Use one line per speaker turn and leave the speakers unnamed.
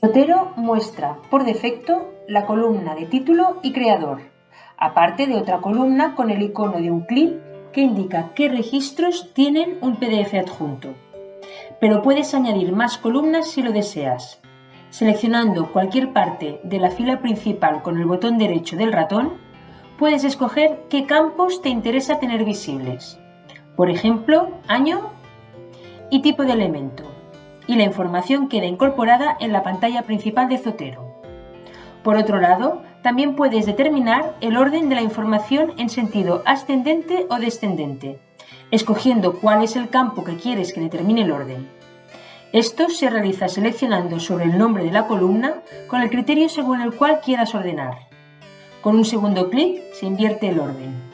Zotero muestra, por defecto, la columna de título y creador, aparte de otra columna con el icono de un clip que indica qué registros tienen un PDF adjunto. Pero puedes añadir más columnas si lo deseas. Seleccionando cualquier parte de la fila principal con el botón derecho del ratón, puedes escoger qué campos te interesa tener visibles. Por ejemplo, año y tipo de elemento y la información queda incorporada en la pantalla principal de Zotero. Por otro lado, también puedes determinar el orden de la información en sentido ascendente o descendente, escogiendo cuál es el campo que quieres que determine el orden. Esto se realiza seleccionando sobre el nombre de la columna con el criterio según el cual quieras ordenar. Con un segundo clic se invierte el orden.